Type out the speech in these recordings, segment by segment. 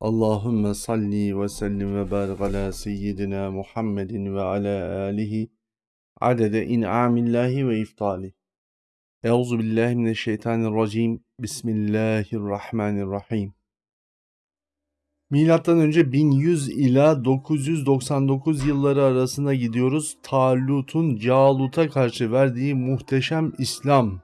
Allahümme salli ve sellim ve barik ala seyyidina Muhammedin ve ala alihi adede in'amillahi ve iftali. Euzu billahi mineşşeytanirracim. Bismillahirrahmanirrahim. Milattan önce 1100 ila 999 yılları arasında gidiyoruz. Talut'un Calut'a karşı verdiği muhteşem İslam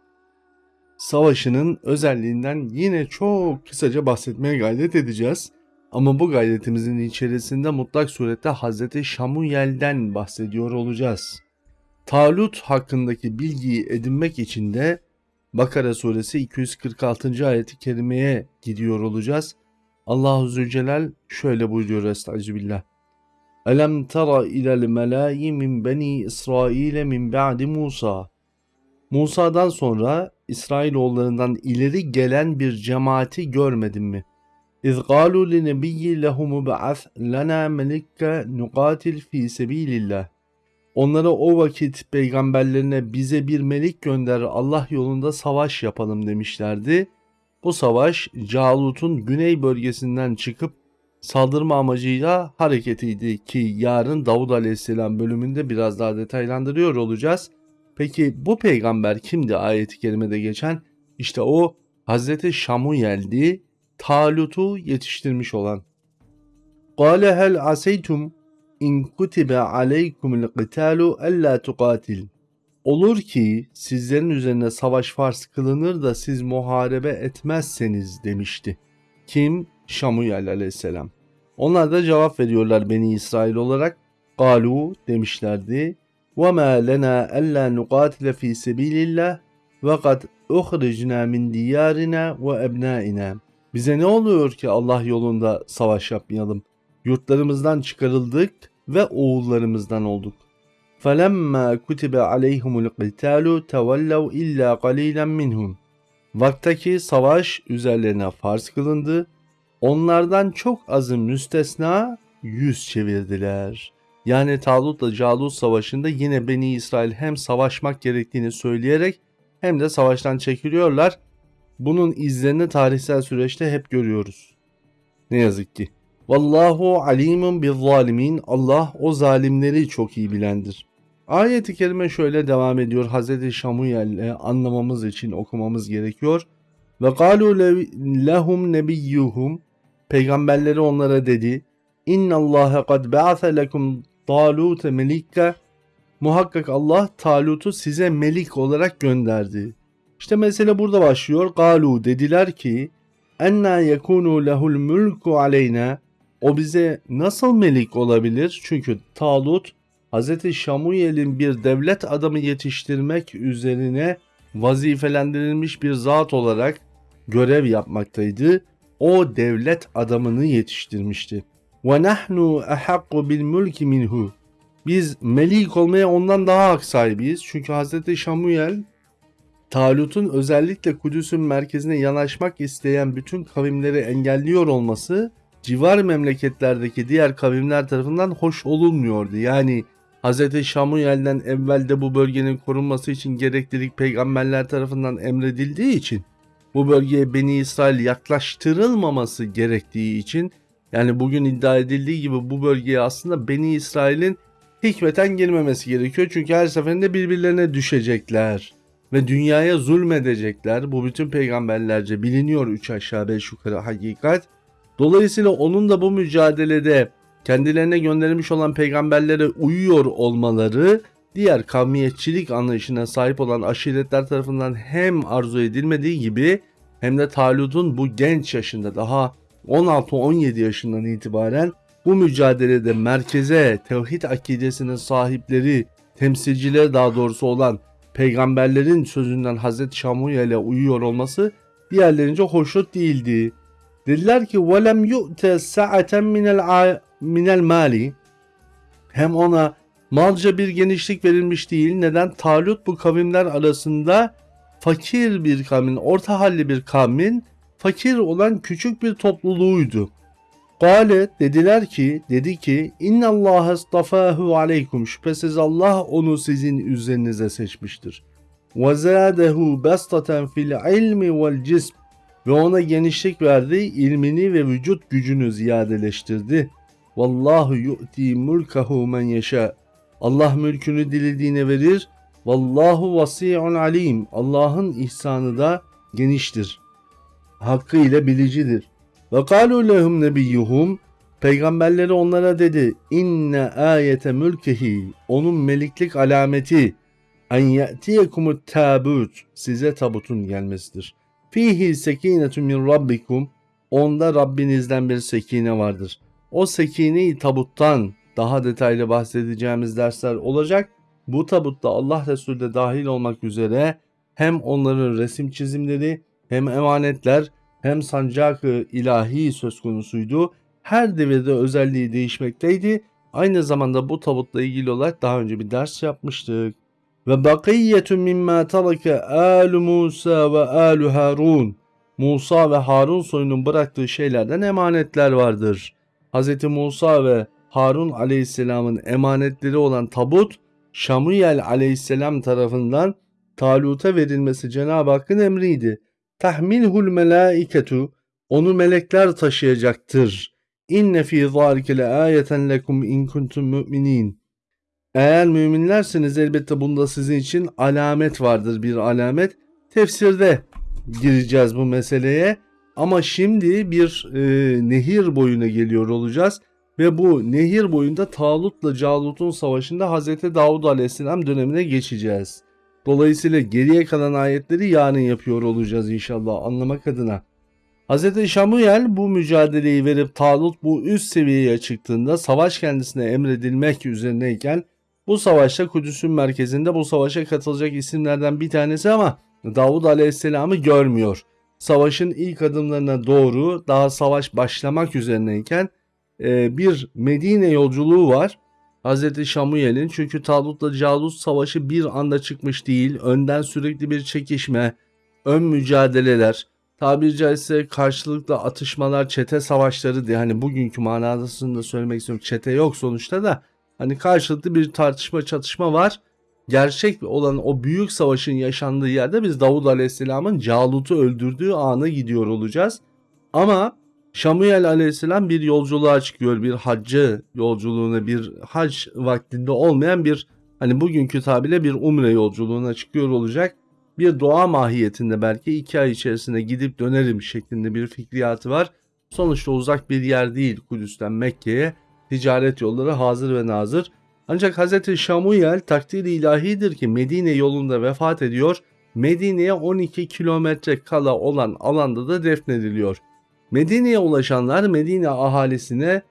savaşının özelliğinden yine çok kısaca bahsetmeye gayret edeceğiz. Ama bu gayretimizin içerisinde mutlak surette Hz. Şamuyel'den bahsediyor olacağız. Talut hakkındaki bilgiyi edinmek için de Bakara suresi 246. ayeti kerimeye gidiyor olacağız. Allahu Zülcelal şöyle buyuruyor Estağfirullah. Elem tara ilel melâyi min beni İsrail min ba'di Musa. Musa'dan sonra İsrailoğullarından ileri gelen bir cemaati görmedin mi?'' İz قالوا لنبي لهم بعث لنا ملك نقاتل fi sebilillah. Onlara o vakit peygamberlerine bize bir melik gönder Allah yolunda savaş yapalım demişlerdi. Bu savaş Calut'un güney bölgesinden çıkıp saldırma amacıyla hareketiydi ki yarın Davud Aleyhisselam bölümünde biraz daha detaylandırıyor olacağız. Peki bu peygamber kimdi ayeti kerimede geçen? İşte o Hazreti Şamuyel'di Talut'u yetiştirmiş olan. Kale hel aseytum in kutibe aleykumul qitalu alla tuqatil. Olur ki sizlerin üzerine savaş farz kılınır da siz muharebe etmezseniz demişti. Kim? Şamuyel aleyhisselam. Onlar da cevap veriyorlar Beni İsrail olarak. Galu demişlerdi. وَمَا لَنَا أَلَّا نُقَاتِلَ ف۪ي سَب۪يلِ اللّٰهِ وَقَدْ اُخْرِجْنَا مِنْ دِيَارِنَا وَاَبْنَائِنَا bize ne oluyor ki Allah yolunda savaş yapmayalım? Yurtlarımızdan çıkarıldık ve oğullarımızdan olduk. فَلَمَّا كُتِبَ عَلَيْهُمُ الْقِتَالُ تَوَلَّوْا اِلَّا قَلِيلًا مِنْهُمْ Vaktaki savaş üzerlerine farz kılındı. Onlardan çok azı müstesna yüz çevirdiler. Yani Talut'la Calut savaşında yine Beni İsrail hem savaşmak gerektiğini söyleyerek hem de savaştan çekiliyorlar bunun izlerini tarihsel süreçte hep görüyoruz. Ne yazık ki. Vallahu alimun bil zalimin. Allah o zalimleri çok iyi bilendir. Ayet-i kerime şöyle devam ediyor. Hz. Şamuyel'le anlamamız için okumamız gerekiyor. Ve galu lehum nebiyyuhum. Peygamberleri onlara dedi. İnna Allah kad ba'atha lekum Talut melike. Muhakkak Allah Talut'u size melik olarak gönderdi. İşte mesele burada başlıyor. Galu dediler ki enna yekunu lehul mulku aleyna o bize nasıl melik olabilir? Çünkü Talut Hz. Şamuyel'in bir devlet adamı yetiştirmek üzerine vazifelendirilmiş bir zat olarak görev yapmaktaydı. O devlet adamını yetiştirmişti. Ahakku bil mulki minhu. Biz melik olmaya ondan daha hak sahibiyiz. Çünkü Hz. Şamuyel Talut'un özellikle Kudüs'ün merkezine yanaşmak isteyen bütün kavimleri engelliyor olması civar memleketlerdeki diğer kavimler tarafından hoş olunmuyordu. Yani Hz. Şamuyel'den evvelde bu bölgenin korunması için gereklilik peygamberler tarafından emredildiği için bu bölgeye Beni İsrail yaklaştırılmaması gerektiği için yani bugün iddia edildiği gibi bu bölgeye aslında Beni İsrail'in hikmeten girmemesi gerekiyor. Çünkü her seferinde birbirlerine düşecekler ve dünyaya zulmedecekler. Bu bütün peygamberlerce biliniyor üç aşağı beş yukarı hakikat. Dolayısıyla onun da bu mücadelede kendilerine gönderilmiş olan peygamberlere uyuyor olmaları diğer kavmiyetçilik anlayışına sahip olan aşiretler tarafından hem arzu edilmediği gibi hem de Talut'un bu genç yaşında daha 16-17 yaşından itibaren bu mücadelede merkeze tevhid akidesinin sahipleri, temsilcileri daha doğrusu olan peygamberlerin sözünden Hazreti Şamuyel'e uyuyor olması diğerlerince hoşnut değildi. Dediler ki velem yu'te sa'aten minel minel mali hem ona malca bir genişlik verilmiş değil. Neden? Talut bu kavimler arasında fakir bir kavmin, orta halli bir kavmin fakir olan küçük bir topluluğuydu. Kale dediler ki dedi ki inna Allah istafahu aleykum şüphesiz Allah onu sizin üzerinize seçmiştir. Ve zadehu bastaten fil ilmi vel cism ve ona genişlik verdi, ilmini ve vücut gücünü ziyadeleştirdi. Vallahu yu'ti mulkahu men yeşâ. Allah mülkünü dilediğine verir. Vallahu vasi'un alim. Allah'ın ihsanı da geniştir. Hakkıyla bilicidir. Ve kalu lehum nebiyyuhum Peygamberleri onlara dedi inne ayete mülkehi onun meliklik alameti en ye'tiyekumut tabut size tabutun gelmesidir. Fihi sekinetun min rabbikum onda Rabbinizden bir sekine vardır. O sekineyi tabuttan daha detaylı bahsedeceğimiz dersler olacak. Bu tabutta Allah Resulü de dahil olmak üzere hem onların resim çizimleri hem emanetler hem sancak-ı ilahi söz konusuydu. Her devirde özelliği değişmekteydi. Aynı zamanda bu tabutla ilgili olarak daha önce bir ders yapmıştık. Ve bakiyetun mimma taraka alu Musa ve alu Harun. Musa ve Harun soyunun bıraktığı şeylerden emanetler vardır. Hz. Musa ve Harun aleyhisselamın emanetleri olan tabut Şamuyel aleyhisselam tarafından Talut'a verilmesi Cenab-ı Hakk'ın emriydi. Tahmilhul melaiketu onu melekler taşıyacaktır. İnne fi zalike le ayeten lekum in kuntum mu'minin. Eğer müminlerseniz elbette bunda sizin için alamet vardır bir alamet. Tefsirde gireceğiz bu meseleye. Ama şimdi bir e, nehir boyuna geliyor olacağız. Ve bu nehir boyunda Talut'la Calut'un savaşında Hz. Davud Aleyhisselam dönemine geçeceğiz. Dolayısıyla geriye kalan ayetleri yarın yapıyor olacağız inşallah anlamak adına. Hz. Şamuyel bu mücadeleyi verip Talut bu üst seviyeye çıktığında savaş kendisine emredilmek üzerineyken bu savaşta Kudüs'ün merkezinde bu savaşa katılacak isimlerden bir tanesi ama Davud Aleyhisselam'ı görmüyor. Savaşın ilk adımlarına doğru daha savaş başlamak üzerineyken e, bir Medine yolculuğu var. Hz. Şamuyel'in çünkü Talut'la Calut savaşı bir anda çıkmış değil. Önden sürekli bir çekişme, ön mücadeleler, tabiri caizse karşılıklı atışmalar, çete savaşları diye hani bugünkü manasını da söylemek istiyorum. Çete yok sonuçta da hani karşılıklı bir tartışma çatışma var. Gerçek olan o büyük savaşın yaşandığı yerde biz Davud Aleyhisselam'ın Calut'u öldürdüğü ana gidiyor olacağız. Ama Şamuyel aleyhisselam bir yolculuğa çıkıyor. Bir haccı yolculuğuna bir hac vaktinde olmayan bir hani bugünkü tabirle bir umre yolculuğuna çıkıyor olacak. Bir doğa mahiyetinde belki iki ay içerisinde gidip dönerim şeklinde bir fikriyatı var. Sonuçta uzak bir yer değil Kudüs'ten Mekke'ye ticaret yolları hazır ve nazır. Ancak Hz. Şamuyel takdiri ilahidir ki Medine yolunda vefat ediyor. Medine'ye 12 kilometre kala olan alanda da defnediliyor. Medine'ye ulaşanlar Medine ahalisine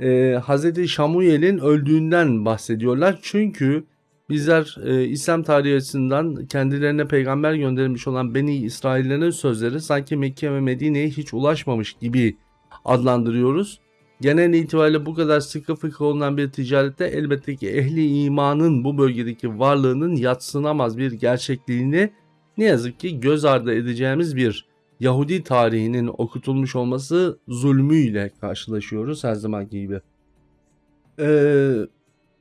e, Hz. Şamuyel'in öldüğünden bahsediyorlar. Çünkü bizler e, İslam tarihi açısından kendilerine peygamber gönderilmiş olan Beni İsraillerin sözleri sanki Mekke ve Medine'ye hiç ulaşmamış gibi adlandırıyoruz. Genel itibariyle bu kadar sıkı fıkı olunan bir ticarette elbette ki ehli imanın bu bölgedeki varlığının yatsınamaz bir gerçekliğini ne yazık ki göz ardı edeceğimiz bir Yahudi tarihinin okutulmuş olması zulmüyle karşılaşıyoruz her zamanki gibi. Ee,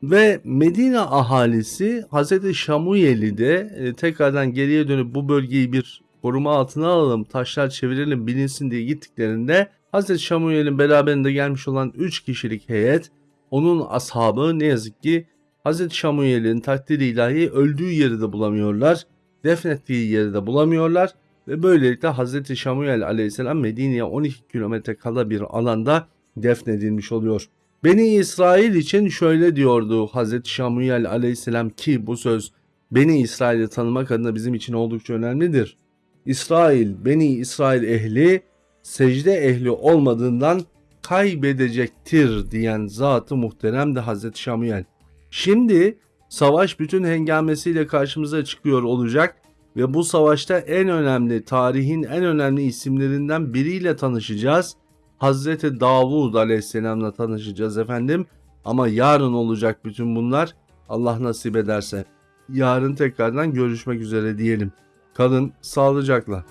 ve Medine ahalisi Hz. Şamuyel'i de e, tekrardan geriye dönüp bu bölgeyi bir koruma altına alalım, taşlar çevirelim bilinsin diye gittiklerinde Hz. Şamuyel'in beraberinde gelmiş olan 3 kişilik heyet onun ashabı ne yazık ki Hz. Şamuyel'in takdiri ilahi öldüğü yeri de bulamıyorlar. Defnettiği yeri de bulamıyorlar ve böylelikle Hz. Şamuyel aleyhisselam Medine'ye 12 kilometre kala bir alanda defnedilmiş oluyor. Beni İsrail için şöyle diyordu Hz. Şamuyel aleyhisselam ki bu söz Beni İsrail'i tanımak adına bizim için oldukça önemlidir. İsrail, Beni İsrail ehli secde ehli olmadığından kaybedecektir diyen zatı muhterem de Hz. Şamuyel. Şimdi savaş bütün hengamesiyle karşımıza çıkıyor olacak ve bu savaşta en önemli tarihin en önemli isimlerinden biriyle tanışacağız. Hazreti Davud Aleyhisselam'la tanışacağız efendim. Ama yarın olacak bütün bunlar. Allah nasip ederse. Yarın tekrardan görüşmek üzere diyelim. Kalın sağlıcakla.